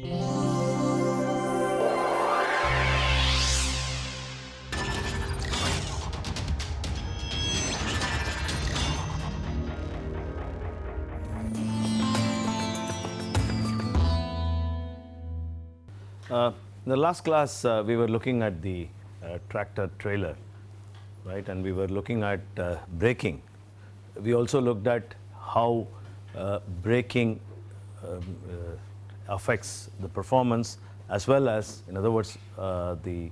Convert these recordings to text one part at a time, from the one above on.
Uh, in the last class, uh, we were looking at the uh, tractor trailer, right? And we were looking at uh, braking. We also looked at how uh, braking um, uh, affects the performance as well as, in other words, uh, the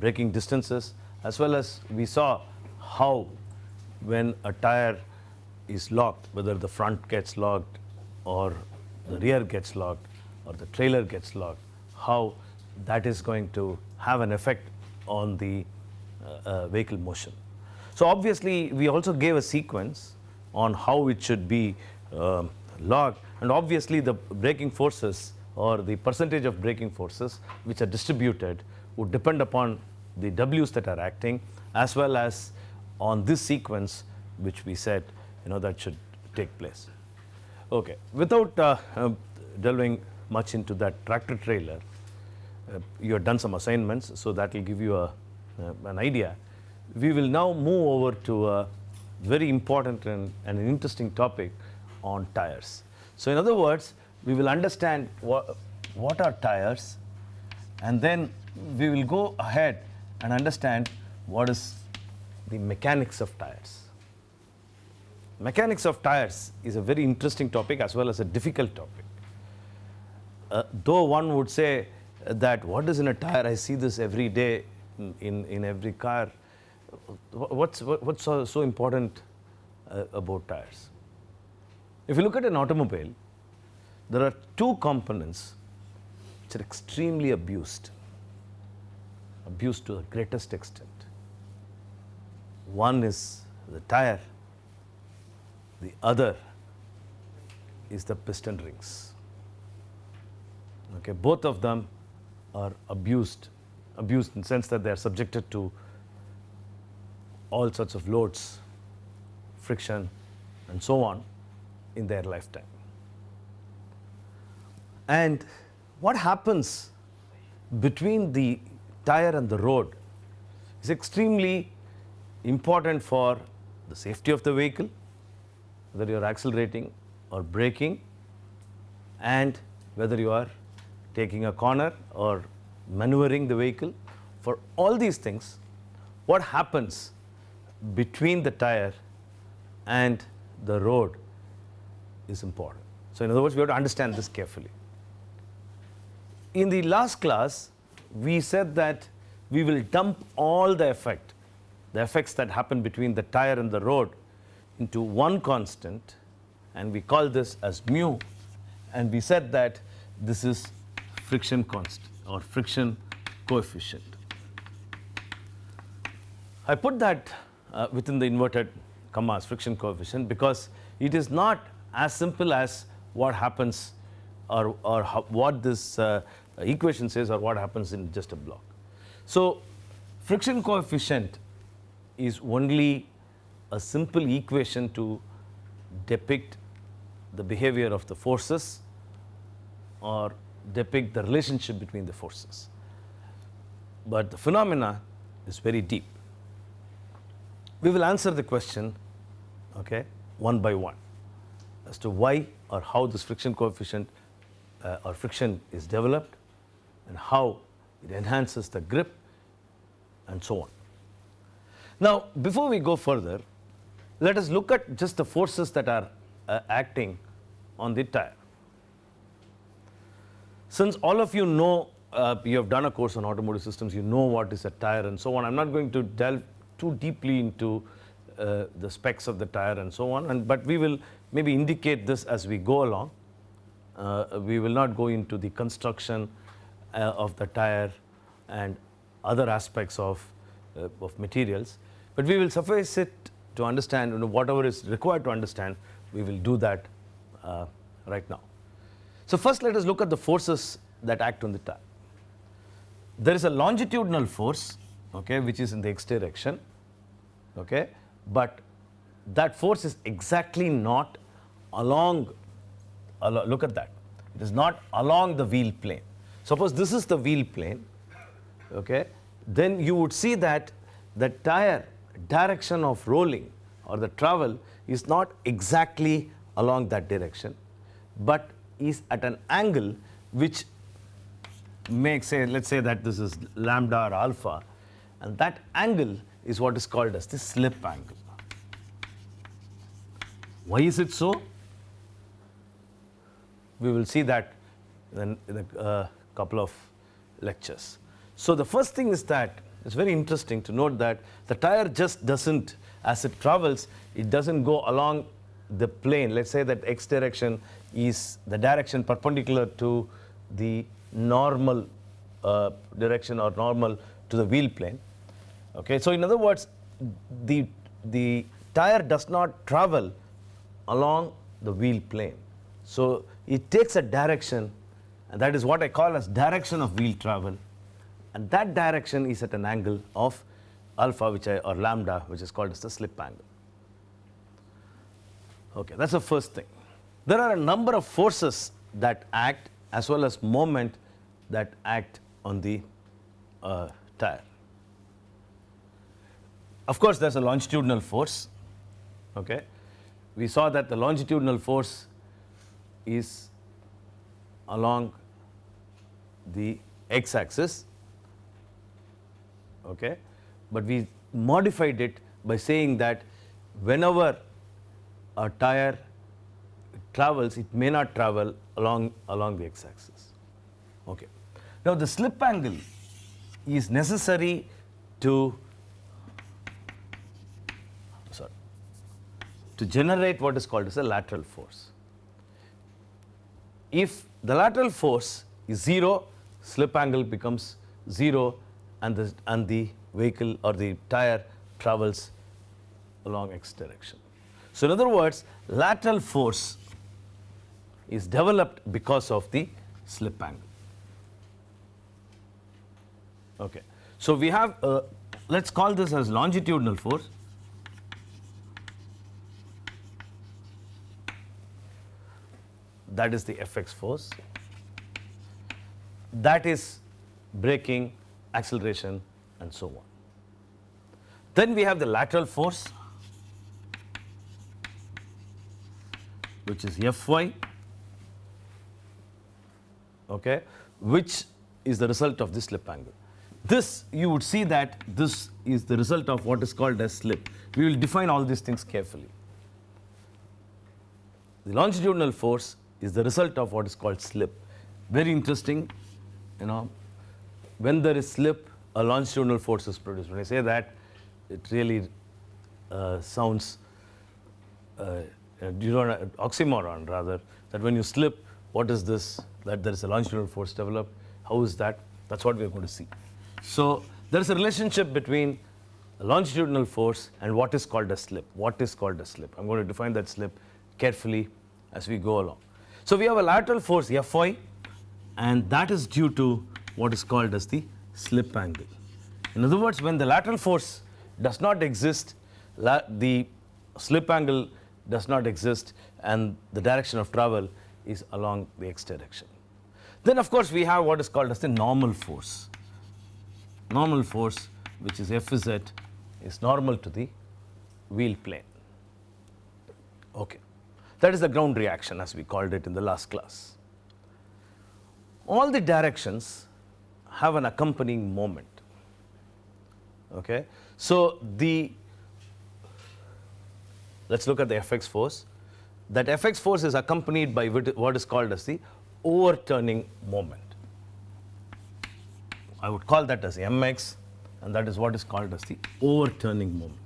braking distances, as well as we saw how when a tire is locked, whether the front gets locked or the rear gets locked or the trailer gets locked, how that is going to have an effect on the uh, uh, vehicle motion. So obviously, we also gave a sequence on how it should be um, locked and obviously the braking forces or the percentage of braking forces which are distributed would depend upon the W's that are acting as well as on this sequence which we said you know that should take place. Okay. Without uh, uh, delving much into that tractor trailer, uh, you have done some assignments, so that will give you a, uh, an idea. We will now move over to a very important and, and an interesting topic on tires. So in other words, we will understand what, what are tires and then we will go ahead and understand what is the mechanics of tires. Mechanics of tires is a very interesting topic as well as a difficult topic. Uh, though one would say that what is in a tire, I see this every day in, in every car. What's, what's so, so important uh, about tires? If you look at an automobile, there are two components which are extremely abused, abused to the greatest extent. One is the tire, the other is the piston rings. Okay, both of them are abused, abused in the sense that they are subjected to all sorts of loads, friction and so on in their lifetime. And what happens between the tire and the road is extremely important for the safety of the vehicle, whether you are accelerating or braking and whether you are taking a corner or maneuvering the vehicle. For all these things, what happens between the tire and the road is important. So in other words, we have to understand this carefully. In the last class, we said that we will dump all the effect, the effects that happen between the tire and the road into one constant and we call this as mu and we said that this is friction constant or friction coefficient. I put that uh, within the inverted commas friction coefficient because it is not as simple as what happens or, or what this uh, equation says or what happens in just a block. So friction coefficient is only a simple equation to depict the behavior of the forces or depict the relationship between the forces. But the phenomena is very deep. We will answer the question okay, one by one as to why or how this friction coefficient uh, or friction is developed and how it enhances the grip and so on. Now, before we go further, let us look at just the forces that are uh, acting on the tire. Since all of you know, uh, you have done a course on automotive systems, you know what is a tire and so on. I am not going to delve too deeply into uh, the specs of the tire and so on, and, but we will maybe indicate this as we go along. Uh, we will not go into the construction uh, of the tire and other aspects of, uh, of materials, but we will suffice it to understand you know, whatever is required to understand, we will do that uh, right now. So first let us look at the forces that act on the tire. There is a longitudinal force okay, which is in the x direction, okay, but that force is exactly not along, look at that, It is not along the wheel plane. Suppose this is the wheel plane, okay, then you would see that the tire direction of rolling or the travel is not exactly along that direction, but is at an angle which makes say let's say that this is lambda or alpha and that angle is what is called as the slip angle. Why is it so? We will see that in, a uh, couple of lectures. So the first thing is that it's very interesting to note that the tire just doesn't, as it travels, it doesn't go along the plane. Let's say that x direction is the direction perpendicular to the normal uh, direction or normal to the wheel plane. Okay, so in other words, the, the tire does not travel along the wheel plane. So it takes a direction, and that is what I call as direction of wheel travel. And that direction is at an angle of alpha, which I, or lambda, which is called as the slip angle. Okay, that's the first thing. There are a number of forces that act as well as moment that act on the uh, tire. Of course, there's a longitudinal force. Okay, we saw that the longitudinal force is along the x-axis. Okay, but we modified it by saying that whenever a tire travels, it may not travel along along the x-axis. Okay. Now the slip angle is necessary to to generate what is called as a lateral force. If the lateral force is 0, slip angle becomes 0 and the, and the vehicle or the tire travels along x direction. So in other words, lateral force is developed because of the slip angle. Okay. So we have, uh, let's call this as longitudinal force. That is the Fx force. That is braking, acceleration, and so on. Then we have the lateral force, which is Fy, okay, which is the result of the slip angle. This, you would see that this is the result of what is called as slip. We will define all these things carefully. The longitudinal force is the result of what is called slip. Very interesting, you know, when there is slip, a longitudinal force is produced. When I say that, it really uh, sounds, uh, you know, oxymoron rather, that when you slip, what is this? That there is a longitudinal force developed. How is that? That's what we are going to see. So there is a relationship between longitudinal force and what is called a slip. What is called a slip? I'm going to define that slip carefully as we go along. So we have a lateral force Fy and that is due to what is called as the slip angle. In other words, when the lateral force does not exist, the slip angle does not exist and the direction of travel is along the x direction. Then of course we have what is called as the normal force normal force which is Fz is normal to the wheel plane. Okay. That is the ground reaction as we called it in the last class. All the directions have an accompanying moment. Okay. So the let's look at the Fx force. That Fx force is accompanied by what is called as the overturning moment. I would call that as mx and that is what is called as the overturning moment.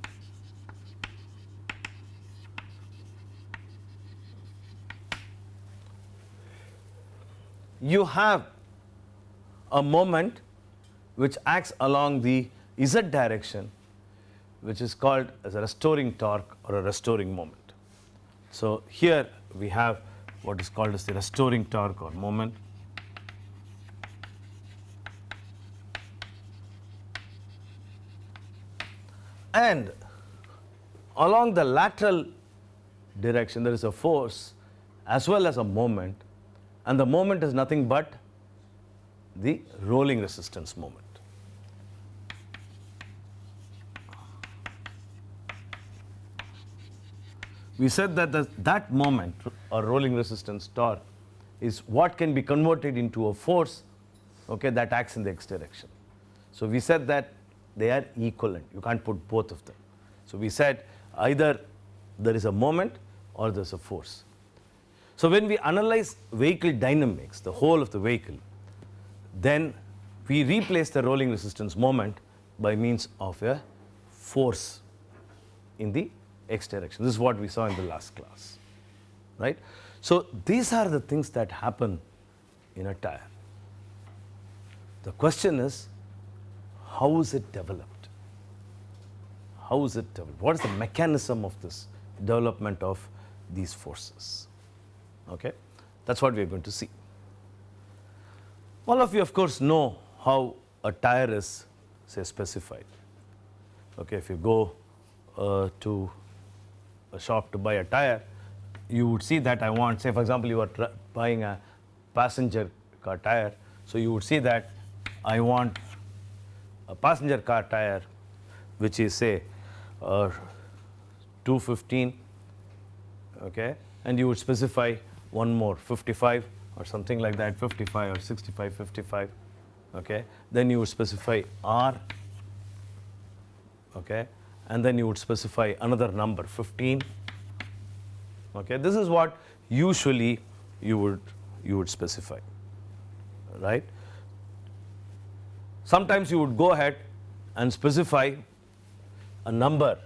You have a moment which acts along the z direction which is called as a restoring torque or a restoring moment. So here we have what is called as the restoring torque or moment and along the lateral direction there is a force as well as a moment and the moment is nothing but the rolling resistance moment. We said that the, that moment or rolling resistance torque is what can be converted into a force okay, that acts in the x direction. So, we said that they are equivalent, you can't put both of them. So, we said either there is a moment or there is a force. So, when we analyze vehicle dynamics, the whole of the vehicle, then we replace the rolling resistance moment by means of a force in the x direction. This is what we saw in the last class, right. So, these are the things that happen in a tire. The question is, how is it developed? How is it developed? What is the mechanism of this development of these forces? Okay? That is what we are going to see. All of you of course know how a tire is say specified. Okay, if you go uh, to a shop to buy a tire, you would see that I want say for example, you are buying a passenger car tire. So, you would see that I want a passenger car tire which is say uh, 215 okay, and you would specify one more 55 or something like that 55 or 65 55 okay? Then you would specify r okay? And then you would specify another number 15 okay? This is what usually you would you would specify right? Sometimes you would go ahead and specify a number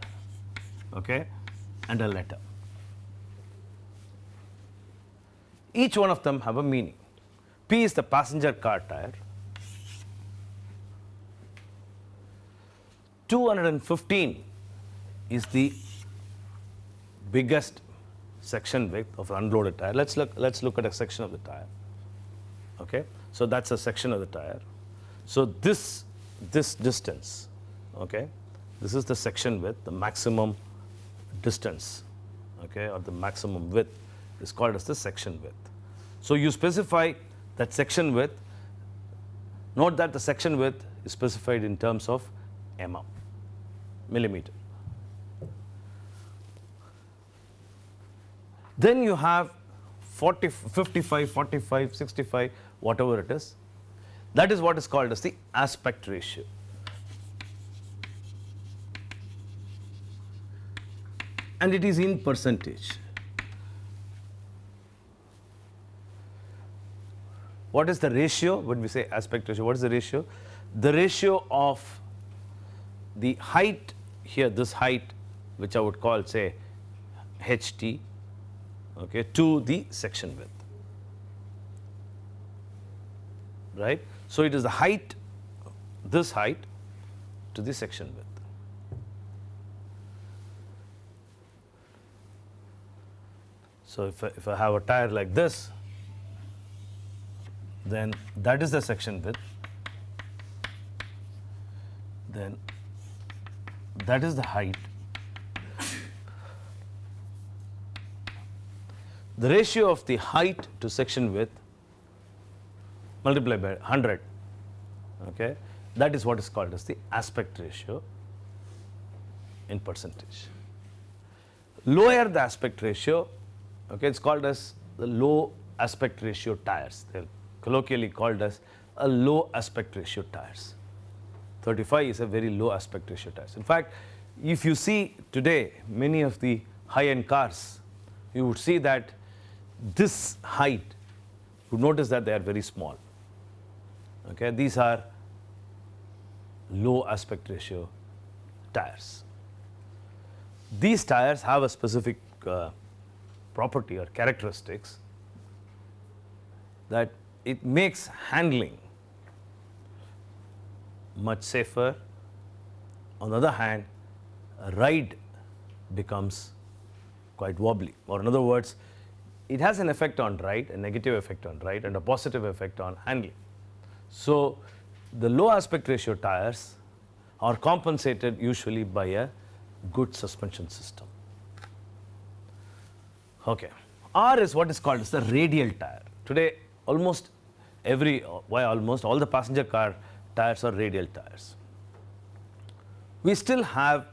okay? And a letter each one of them have a meaning. P is the passenger car tire. 215 is the biggest section width of unloaded tire. Let's look. Let's look at a section of the tire. Okay, so that's a section of the tire. So this this distance, okay, this is the section width, the maximum distance, okay, or the maximum width is called as the section width. So, you specify that section width, note that the section width is specified in terms of mm, millimeter. Then you have 40, 55, 45, 65, whatever it is. That is what is called as the aspect ratio. And it is in percentage. What is the ratio when we say aspect ratio? What is the ratio? The ratio of the height here, this height which I would call say HT okay, to the section width. Right? So, it is the height, this height to the section width. So, if I, if I have a tire like this, then that is the section width, then that is the height. The ratio of the height to section width multiplied by 100, okay, that is what is called as the aspect ratio in percentage. Lower the aspect ratio, okay, it's called as the low aspect ratio tires. They'll colloquially called as a low aspect ratio tires. 35 is a very low aspect ratio tires. In fact, if you see today many of the high-end cars, you would see that this height, you notice that they are very small. Okay, these are low aspect ratio tires. These tires have a specific uh, property or characteristics that it makes handling much safer. On the other hand, a ride becomes quite wobbly or in other words, it has an effect on ride, a negative effect on ride and a positive effect on handling. So, the low aspect ratio tires are compensated usually by a good suspension system. Okay. R is what is called as the radial tire. Today almost every, why almost all the passenger car tires are radial tires. We still have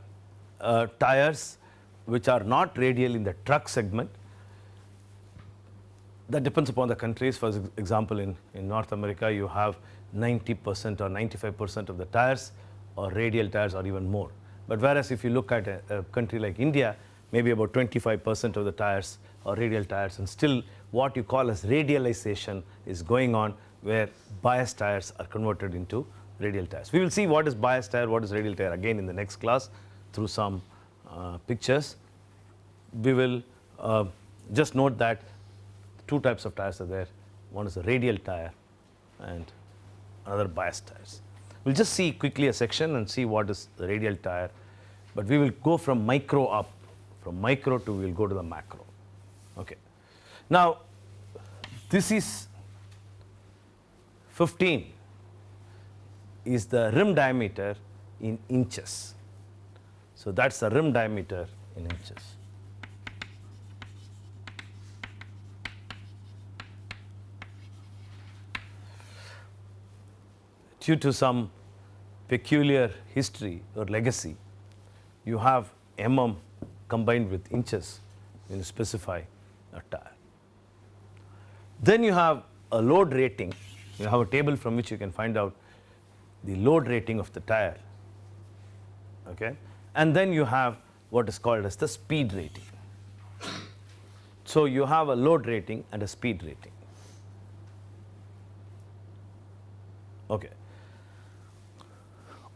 uh, tires which are not radial in the truck segment. That depends upon the countries. For example, in, in North America, you have 90% or 95% of the tires are radial tires or even more. But whereas if you look at a, a country like India, maybe about 25% of the tires are radial tires and still what you call as radialization is going on where bias tires are converted into radial tires. We will see what is bias tire, what is radial tire again in the next class through some uh, pictures. We will uh, just note that two types of tires are there. One is a radial tire and another bias tires. We'll just see quickly a section and see what is the radial tire, but we will go from micro up. From micro to we will go to the macro. Okay. Now, this is 15 is the rim diameter in inches. So, that is the rim diameter in inches. Due to some peculiar history or legacy, you have mm combined with inches when you specify a tire. Then you have a load rating. You have a table from which you can find out the load rating of the tire. Okay? And then you have what is called as the speed rating. So you have a load rating and a speed rating. Okay.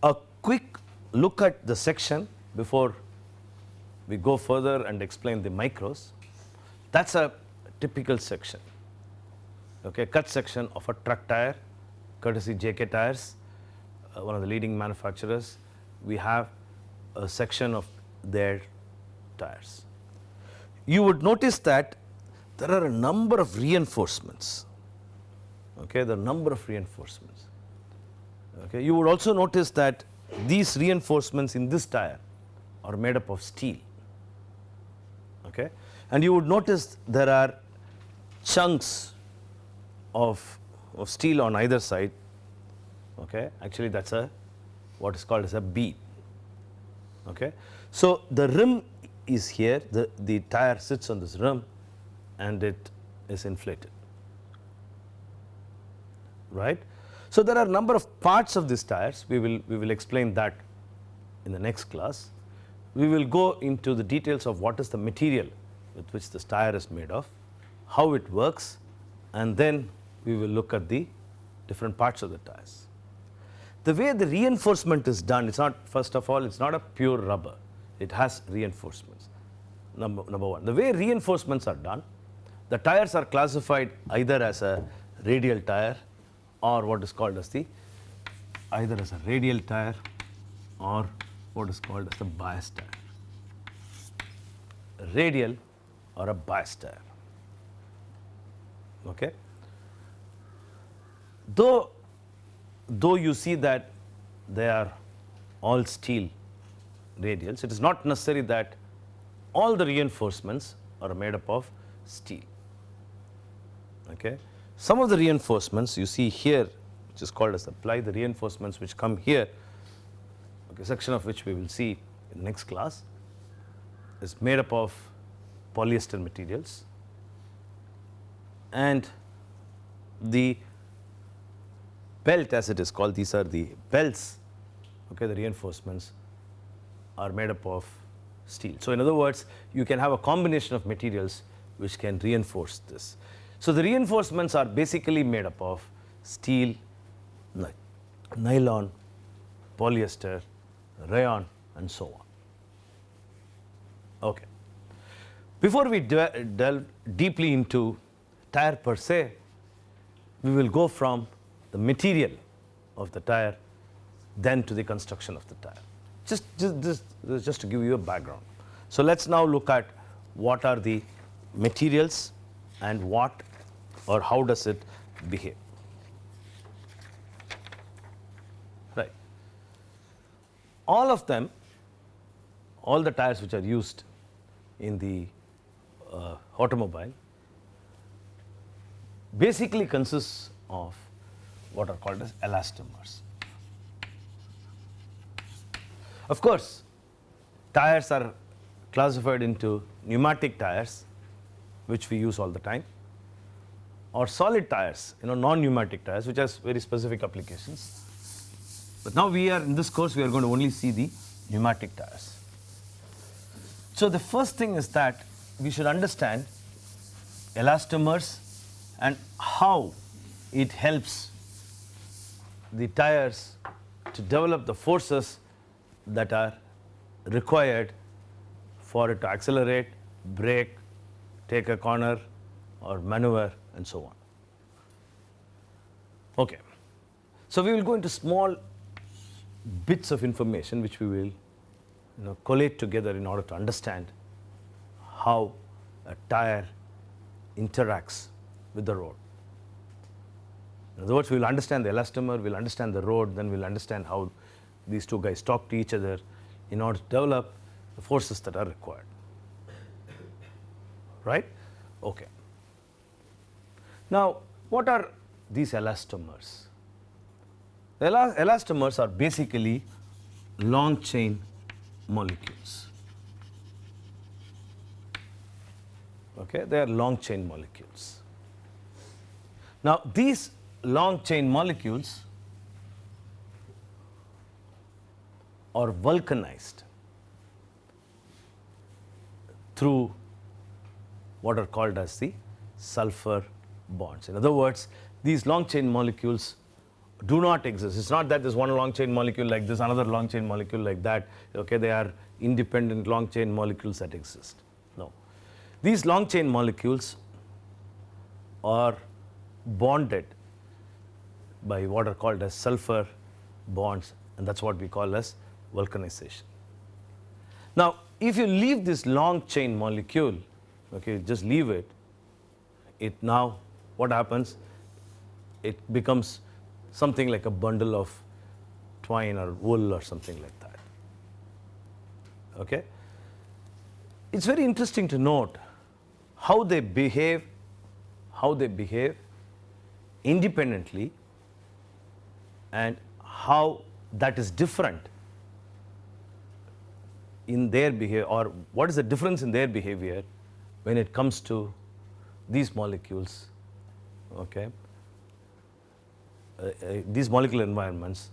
A quick look at the section before we go further and explain the micros. That's a typical section. Okay, cut section of a truck tire, courtesy JK tires uh, one of the leading manufacturers, we have a section of their tires. You would notice that there are a number of reinforcements. Okay, the number of reinforcements. Okay, you would also notice that these reinforcements in this tire are made up of steel. Okay, and you would notice there are chunks of, of steel on either side okay? Actually that's a what is called as a bead okay? So the rim is here the the tire sits on this rim and it is inflated right? So there are number of parts of these tires. We will we will explain that in the next class. We will go into the details of what is the material with which this tire is made of how it works and then we will look at the different parts of the tires the way the reinforcement is done, it's not, first of all, it's not a pure rubber. It has reinforcements, number, number one. The way reinforcements are done, the tires are classified either as a radial tire or what is called as the, either as a radial tire or what is called as the bias tire. Radial or a bias tire. Okay. Though though you see that they are all steel radials, it is not necessary that all the reinforcements are made up of steel. Okay. Some of the reinforcements you see here, which is called as the ply, the reinforcements which come here, okay, section of which we will see in the next class, is made up of polyester materials and the belt as it is called, these are the belts, okay, the reinforcements are made up of steel. So, in other words, you can have a combination of materials which can reinforce this. So, the reinforcements are basically made up of steel, nylon, polyester, rayon and so on. Okay. Before we delve deeply into tire per se, we will go from the material of the tire than to the construction of the tire. Just, just, just, just to give you a background. So, let us now look at what are the materials and what or how does it behave. Right. All of them, all the tires which are used in the uh, automobile, basically consists of what are called as elastomers. Of course, tires are classified into pneumatic tires which we use all the time or solid tires, you know, non-pneumatic tires, which has very specific applications. But now we are in this course, we are going to only see the pneumatic tires. So the first thing is that we should understand elastomers and how it helps the tires to develop the forces that are required for it to accelerate, brake, take a corner or maneuver and so on. Okay. So we will go into small bits of information which we will you know, collate together in order to understand how a tire interacts with the road. In other words, we will understand the elastomer, we will understand the road, then we will understand how these two guys talk to each other in order to develop the forces that are required. Right? Okay. Now, what are these elastomers? The elastomers are basically long chain molecules. Okay, they are long chain molecules. Now, these long chain molecules are vulcanized through what are called as the sulfur bonds. In other words, these long chain molecules do not exist. It's not that there's one long chain molecule like this, another long chain molecule like that. Okay, they are independent long chain molecules that exist. No. These long chain molecules are bonded by what are called as sulfur bonds and that's what we call as vulcanization. Now, if you leave this long chain molecule, okay, just leave it, it now what happens? It becomes something like a bundle of twine or wool or something like that. Okay? It's very interesting to note how they behave, how they behave independently and how that is different in their behavior or what is the difference in their behavior when it comes to these molecules okay uh, uh, these molecular environments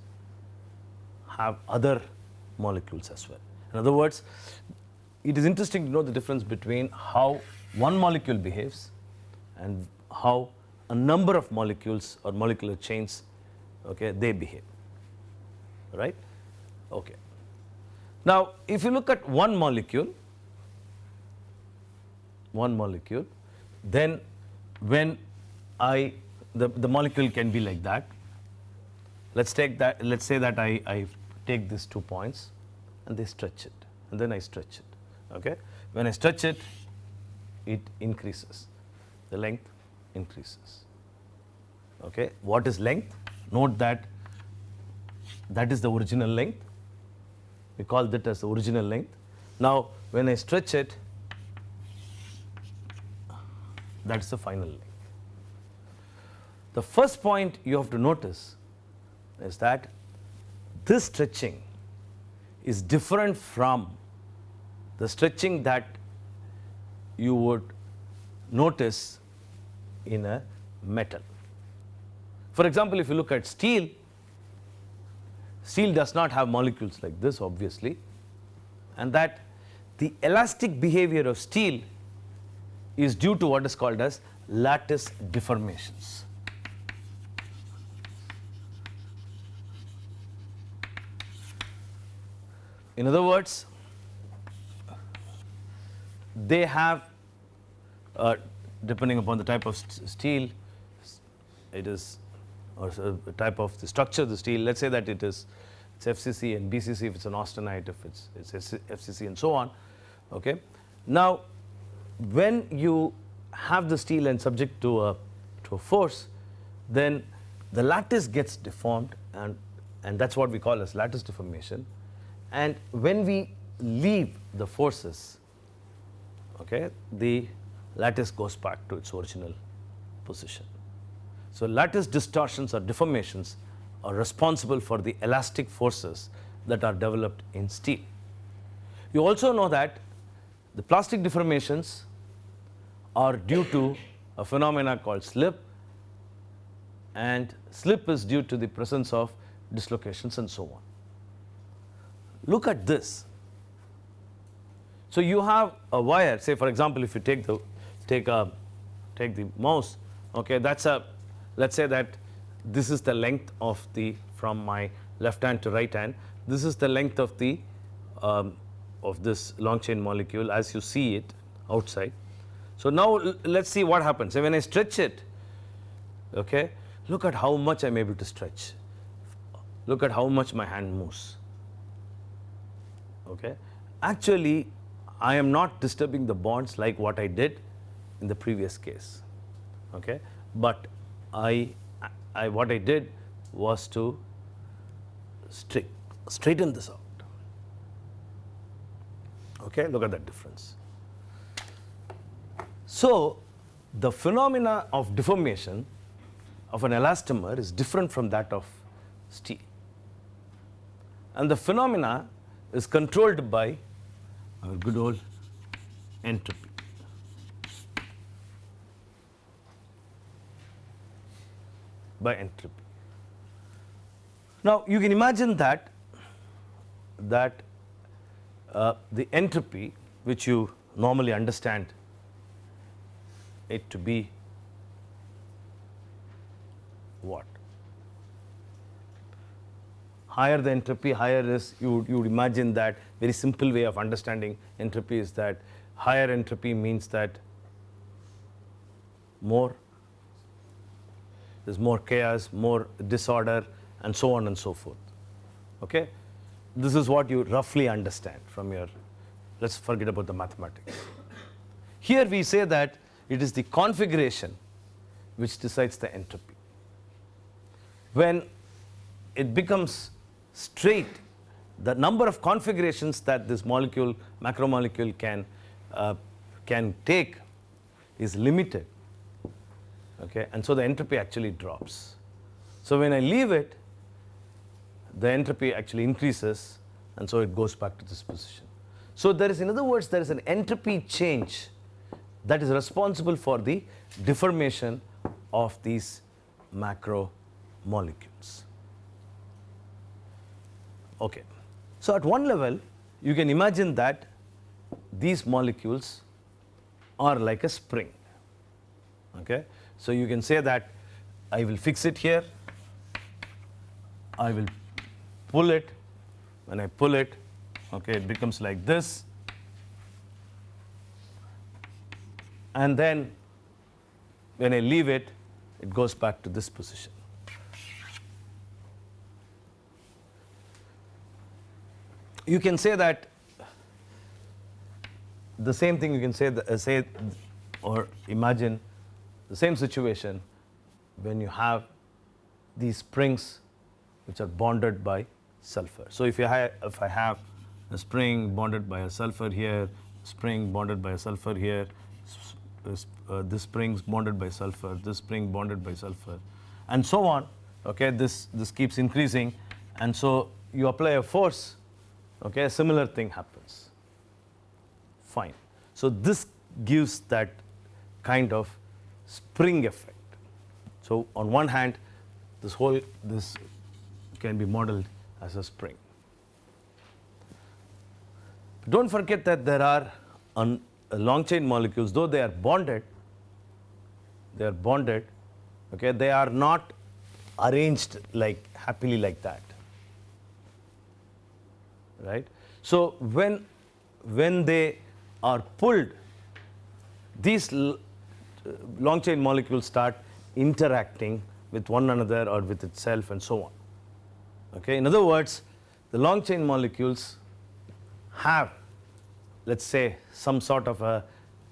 have other molecules as well. In other words, it is interesting to know the difference between how one molecule behaves and how a number of molecules or molecular chains okay, they behave, right? Okay. Now, if you look at one molecule, one molecule, then when I the, the molecule can be like that. Let's take that, let's say that I, I take these two points and they stretch it and then I stretch it, okay. When I stretch it, it increases, the length increases, okay. What is length? Note that that is the original length, we call that as the original length. Now, when I stretch it, that is the final length. The first point you have to notice is that this stretching is different from the stretching that you would notice in a metal. For example, if you look at steel, steel does not have molecules like this obviously and that the elastic behavior of steel is due to what is called as lattice deformations. In other words, they have uh, depending upon the type of st steel, it is or uh, the type of the structure of the steel. Let's say that it is it's FCC and BCC if it's an austenite, if it's it's FCC and so on. Okay. Now, when you have the steel and subject to a to a force, then the lattice gets deformed and and that's what we call as lattice deformation. And when we leave the forces, okay, the lattice goes back to its original position. So lattice distortions or deformations are responsible for the elastic forces that are developed in steel. You also know that the plastic deformations are due to a phenomena called slip and slip is due to the presence of dislocations and so on. Look at this. So you have a wire say for example if you take the take a take the mouse okay that's a let's say that this is the length of the from my left hand to right hand this is the length of the um, of this long chain molecule as you see it outside. So now let's see what happens. When I stretch it okay look at how much I am able to stretch. Look at how much my hand moves. Okay? Actually I am not disturbing the bonds like what I did in the previous case. Okay? But I, I what I did was to straight, straighten this out. Okay look at that difference. So the phenomena of deformation of an elastomer is different from that of steel. And the phenomena is controlled by our good old entropy by entropy. Now you can imagine that that uh, the entropy which you normally understand it to be what? Higher the entropy, higher is you you would imagine that very simple way of understanding entropy is that higher entropy means that more there is more chaos, more disorder and so on and so forth. Okay? This is what you roughly understand from your, let us forget about the mathematics. Here we say that it is the configuration which decides the entropy. When it becomes straight, the number of configurations that this molecule, macromolecule can, uh, can take is limited okay, and so the entropy actually drops. So when I leave it, the entropy actually increases and so it goes back to this position. So there is in other words there is an entropy change that is responsible for the deformation of these macro molecules. Okay. So at one level you can imagine that these molecules are like a spring. Okay. So you can say that I will fix it here, I will pull it, when I pull it, okay, it becomes like this. And then when I leave it, it goes back to this position. You can say that the same thing you can say, uh, say or imagine the same situation when you have these springs which are bonded by sulfur. So if you if I have a spring bonded by a sulfur here, spring bonded by a sulfur here, uh, this spring bonded by sulfur, this spring bonded by sulfur, and so on. Okay, this this keeps increasing, and so you apply a force. Okay, a similar thing happens. Fine. So this gives that kind of spring effect. So on one hand this whole this can be modeled as a spring. Don't forget that there are uh, long chain molecules though they are bonded they are bonded okay they are not arranged like happily like that right. So when when they are pulled these Uh, long chain molecules start interacting with one another or with itself and so on. Okay. In other words, the long chain molecules have let us say some sort of a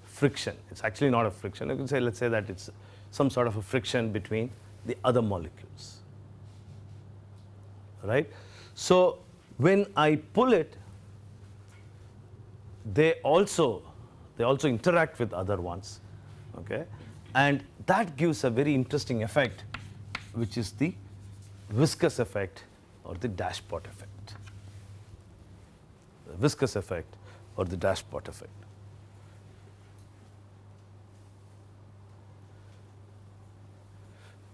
friction. It is actually not a friction. You can say let us say that it is some sort of a friction between the other molecules. Right. So when I pull it, they also they also interact with other ones okay and that gives a very interesting effect which is the viscous effect or the dashpot effect. The viscous effect or the dashpot effect.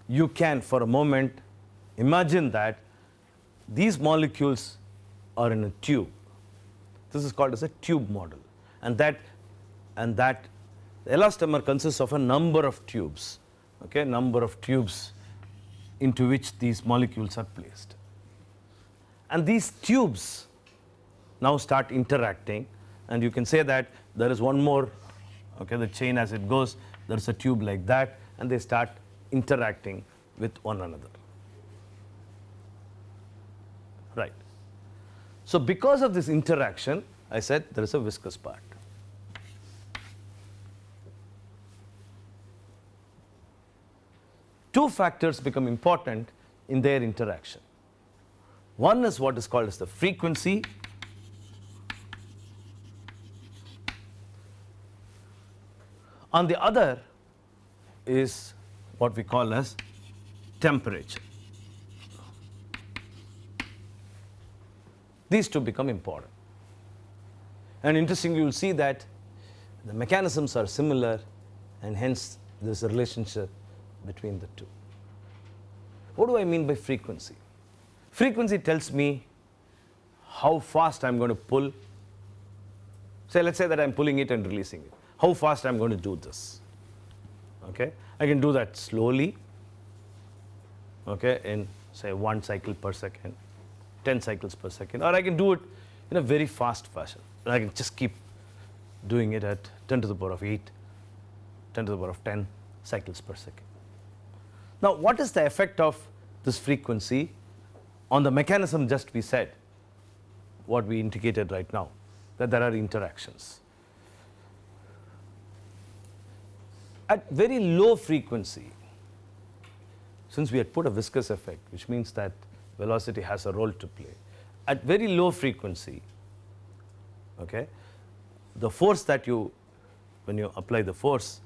You can for a moment imagine that these molecules are in a tube. This is called as a tube model and that and that elastomer consists of a number of tubes, okay, number of tubes into which these molecules are placed. And these tubes now start interacting and you can say that there is one more, okay, the chain as it goes, there is a tube like that and they start interacting with one another. Right. So because of this interaction, I said there is a viscous part. Two factors become important in their interaction. One is what is called as the frequency on the other is what we call as temperature. These two become important. And interestingly, you will see that the mechanisms are similar and hence this relationship between the two. What do I mean by frequency? Frequency tells me how fast I'm going to pull. Say, let's say that I'm pulling it and releasing it. How fast I'm going to do this. Okay, I can do that slowly. Okay, in say one cycle per second, 10 cycles per second, or I can do it in a very fast fashion. And I can just keep doing it at 10 to the power of 8, 10 to the power of 10 cycles per second. Now, what is the effect of this frequency on the mechanism just we said, what we indicated right now, that there are interactions. At very low frequency, since we had put a viscous effect, which means that velocity has a role to play, at very low frequency, okay, the force that you, when you apply the force,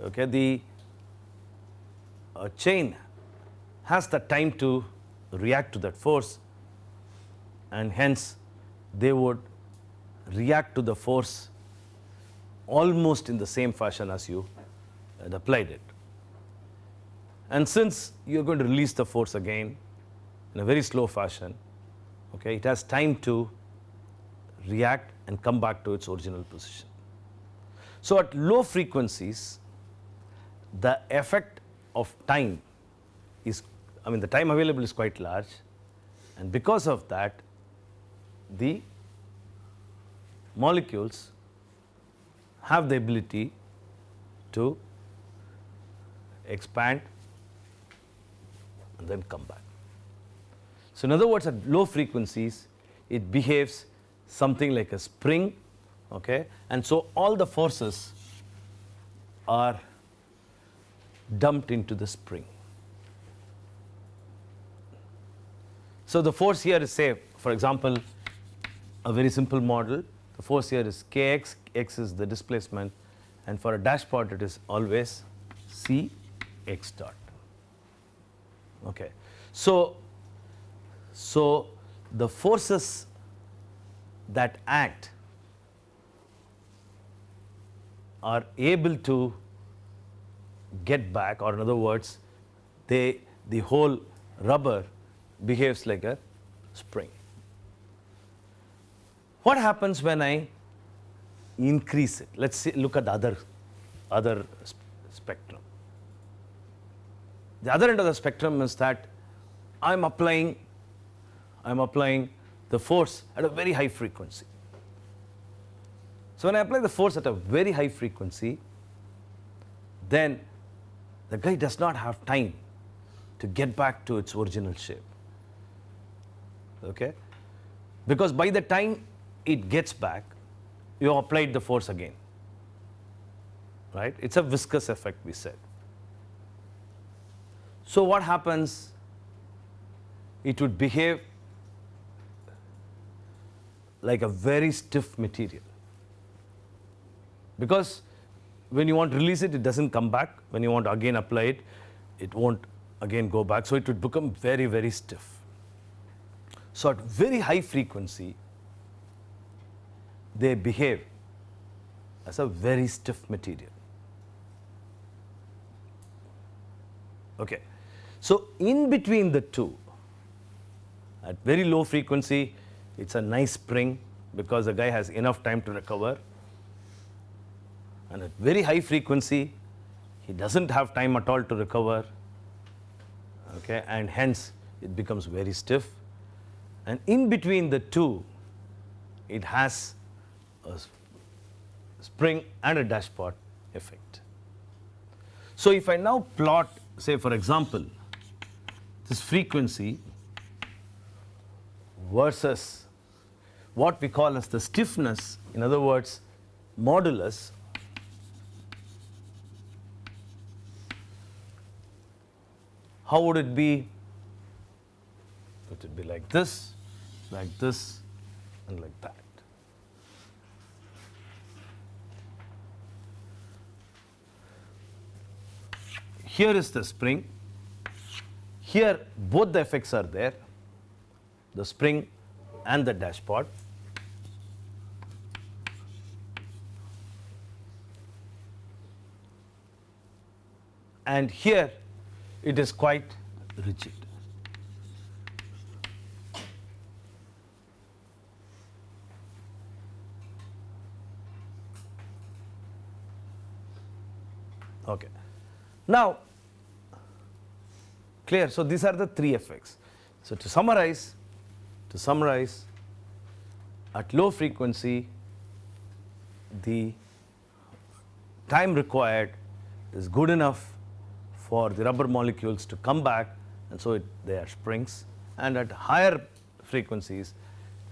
okay, the uh, chain has the time to react to that force and hence they would react to the force almost in the same fashion as you had applied it. And since you are going to release the force again in a very slow fashion, okay, it has time to react and come back to its original position. So at low frequencies, the effect of time is, I mean the time available is quite large and because of that the molecules have the ability to expand and then come back. So in other words at low frequencies it behaves something like a spring okay and so all the forces are dumped into the spring. So the force here is say for example a very simple model. The force here is kx x is the displacement and for a dashpot it is always c x dot. Okay. So so the forces that act are able to get back or in other words they the whole rubber behaves like a spring. What happens when I increase it? Let's see, look at the other, other sp spectrum. The other end of the spectrum is that I'm applying, I'm applying the force at a very high frequency. So when I apply the force at a very high frequency, then the guy does not have time to get back to its original shape. Okay? Because by the time it gets back, you applied the force again. Right? It's a viscous effect, we said. So what happens? It would behave like a very stiff material. Because when you want to release it, it doesn't come back. When you want to again apply it, it won't again go back. So it would become very, very stiff. So at very high frequency, they behave as a very stiff material. Okay. So in between the two, at very low frequency, it's a nice spring because the guy has enough time to recover. And at very high frequency, he doesn't have time at all to recover. Okay, and hence it becomes very stiff. And in between the two, it has a spring and a dashpot effect. So if I now plot, say for example, this frequency versus what we call as the stiffness, in other words, modulus how would it be? Would It be like this, like this, and like that. Here is the spring. Here, both the effects are there the spring and the dashpot. And here it is quite rigid. Okay. Now, clear. So, these are the three effects. So, to summarize, to summarize, at low frequency, the time required is good enough for the rubber molecules to come back and so it, they are springs and at higher frequencies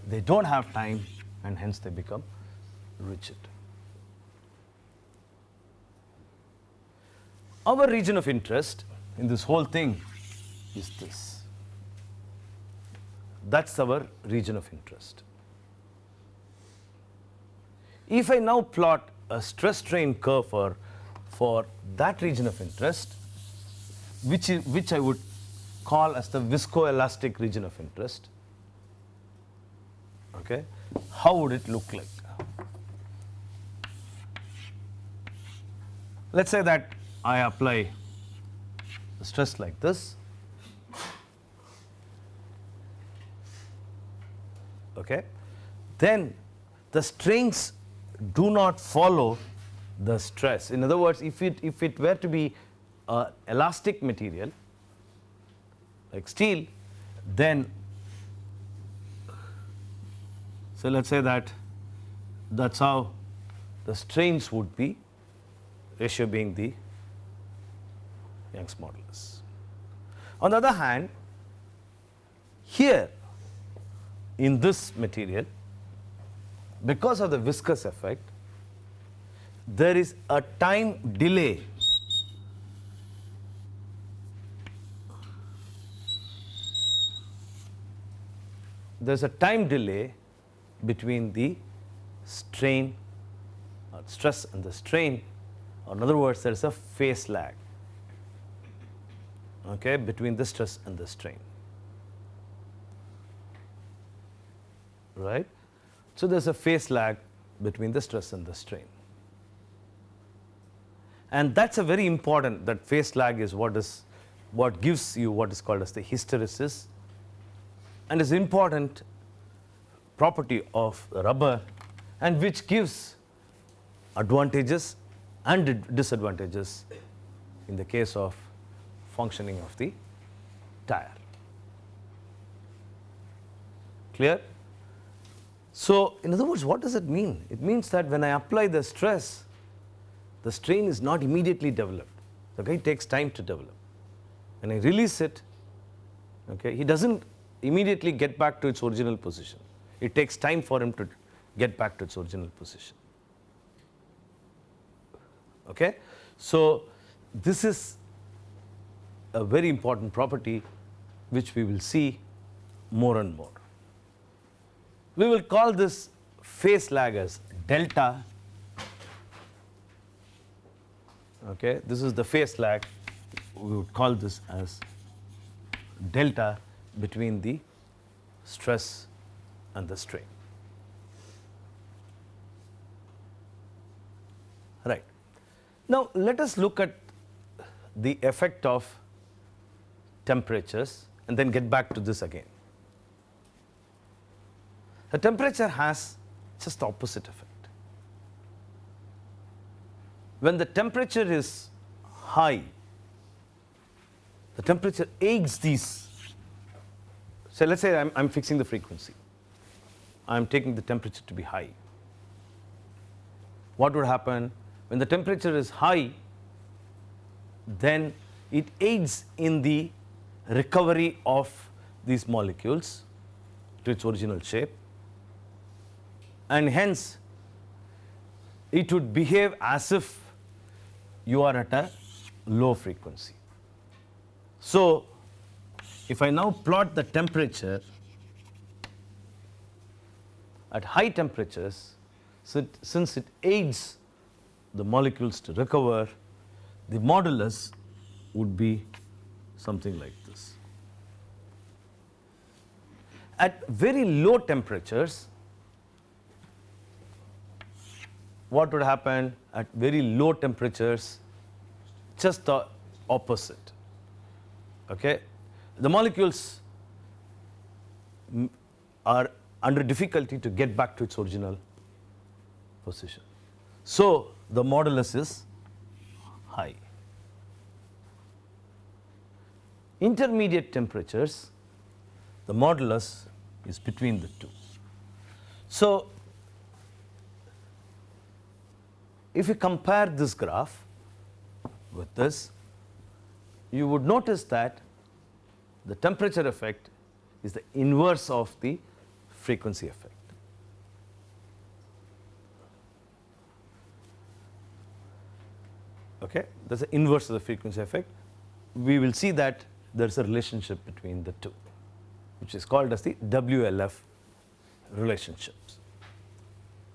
they don't have time and hence they become rigid. Our region of interest in this whole thing is this. That's our region of interest. If I now plot a stress strain curve for, for that region of interest, which, which I would call as the viscoelastic region of interest, okay, how would it look like? Let's say that I apply stress like this. Okay. Then the strains do not follow the stress. In other words, if it, if it were to be a elastic material like steel, then so let's say that that's how the strains would be, ratio being the Young's modulus. On the other hand, here in this material, because of the viscous effect, there is a time delay there is a time delay between the strain or stress and the strain or in other words there is a phase lag okay, between the stress and the strain. Right? So, there is a phase lag between the stress and the strain. And that is a very important, that phase lag is what is what gives you what is called as the hysteresis and is important property of rubber and which gives advantages and disadvantages in the case of functioning of the tire. Clear? So, in other words, what does it mean? It means that when I apply the stress, the strain is not immediately developed. The guy takes time to develop. When I release it, okay, he doesn't immediately get back to its original position. It takes time for him to get back to its original position. Okay? So, this is a very important property which we will see more and more. We will call this phase lag as delta. Okay, this is the phase lag. We would call this as delta between the stress and the strain. Right. Now, let us look at the effect of temperatures and then get back to this again. The temperature has just the opposite effect. When the temperature is high, the temperature aids these. So, let us say I am fixing the frequency, I am taking the temperature to be high. What would happen? When the temperature is high, then it aids in the recovery of these molecules to its original shape and hence it would behave as if you are at a low frequency. So, if I now plot the temperature at high temperatures, since it aids the molecules to recover, the modulus would be something like this. At very low temperatures, what would happen at very low temperatures? Just the opposite. Okay? The molecules are under difficulty to get back to its original position. So, the modulus is high. Intermediate temperatures, the modulus is between the two. So, if you compare this graph with this, you would notice that the temperature effect is the inverse of the frequency effect. Okay, that is the inverse of the frequency effect. We will see that there is a relationship between the two, which is called as the WLF relationships.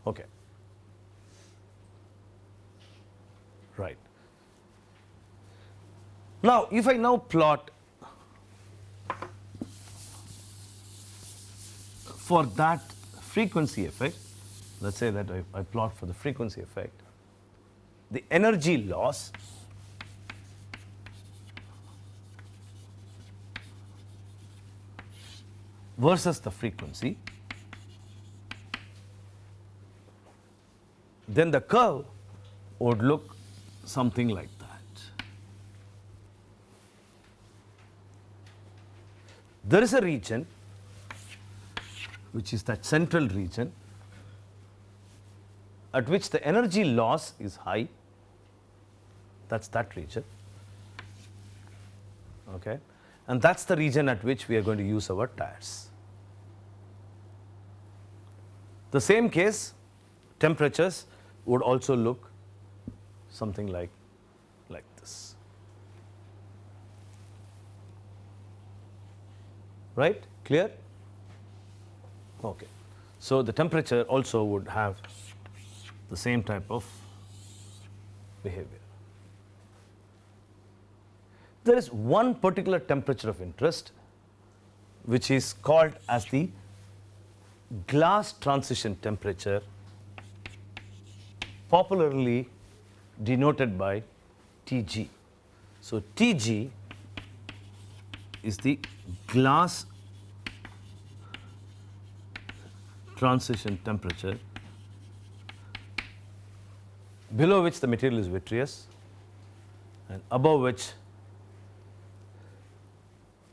Okay. Right. Now, if I now plot for that frequency effect, let us say that I, I plot for the frequency effect, the energy loss versus the frequency, then the curve would look something like that. There is a region which is that central region at which the energy loss is high that is that region. Okay? And that is the region at which we are going to use our tires. The same case temperatures would also look something like like this. Right? Clear okay so the temperature also would have the same type of behavior there is one particular temperature of interest which is called as the glass transition temperature popularly denoted by Tg. So, Tg is the glass transition temperature below which the material is vitreous and above which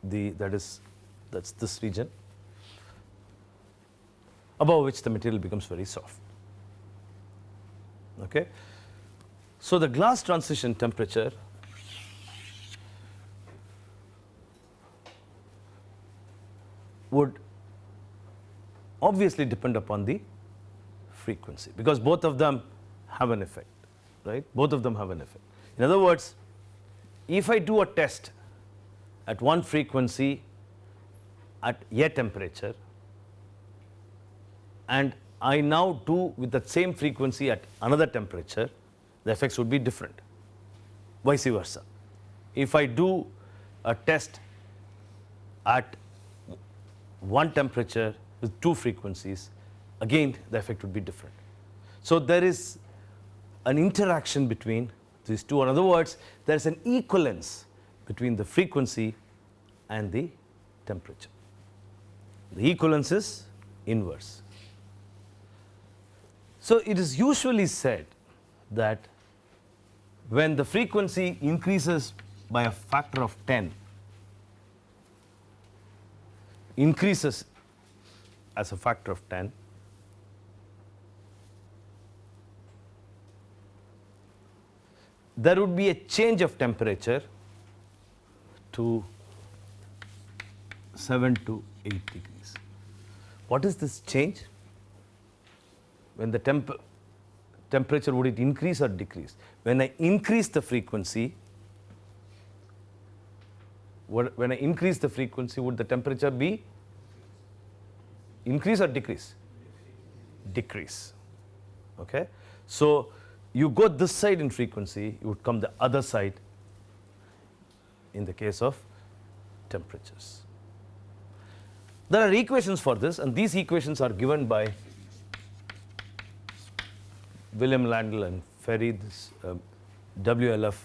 the that is that is this region above which the material becomes very soft. Okay. So, the glass transition temperature would obviously depend upon the frequency because both of them have an effect right both of them have an effect. In other words if I do a test at one frequency at a temperature and I now do with the same frequency at another temperature, the effects would be different, vice versa. If I do a test at one temperature with two frequencies, again the effect would be different. So there is an interaction between these two. In other words, there is an equivalence between the frequency and the temperature. The equivalence is inverse. So it is usually said that when the frequency increases by a factor of 10, increases as a factor of 10, there would be a change of temperature to 7 to 8 degrees. What is this change? When the temp temperature, would it increase or decrease? When I increase the frequency, when I increase the frequency, would the temperature be increase or decrease? Decrease. Okay. So you go this side in frequency, you would come the other side in the case of temperatures. There are equations for this and these equations are given by William Landel and Ferry, this uh, WLF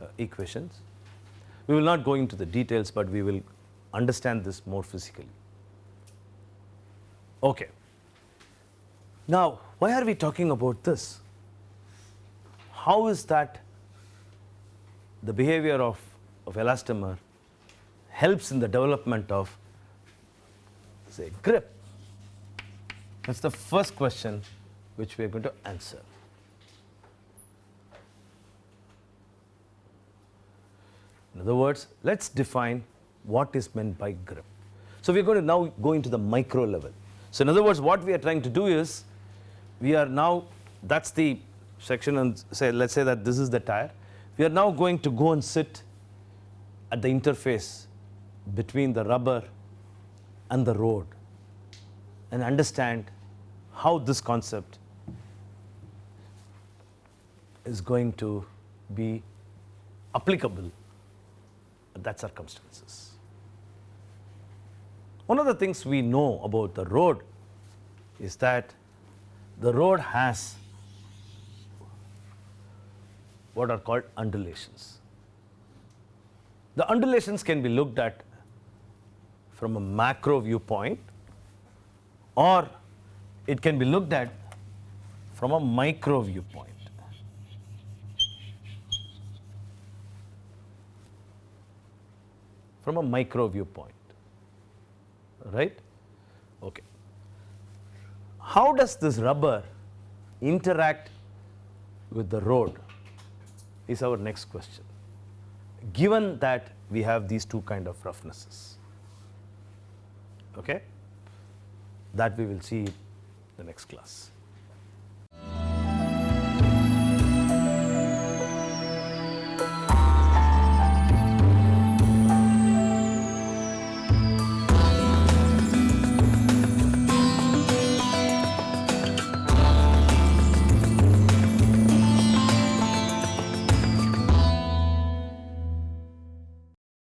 uh, equations. We will not go into the details, but we will understand this more physically. Okay. Now, why are we talking about this? How is that the behavior of, of elastomer helps in the development of say grip? That's the first question which we are going to answer. In other words, let's define what is meant by grip. So we are going to now go into the micro level. So in other words, what we are trying to do is, we are now, that's the section and say, let's say that this is the tire. We are now going to go and sit at the interface between the rubber and the road and understand how this concept is going to be applicable at that circumstances. One of the things we know about the road is that the road has what are called undulations. The undulations can be looked at from a macro viewpoint or it can be looked at from a micro viewpoint. From a micro viewpoint, right? Okay. How does this rubber interact with the road is our next question, given that we have these two kind of roughnesses. Okay? That we will see in the next class.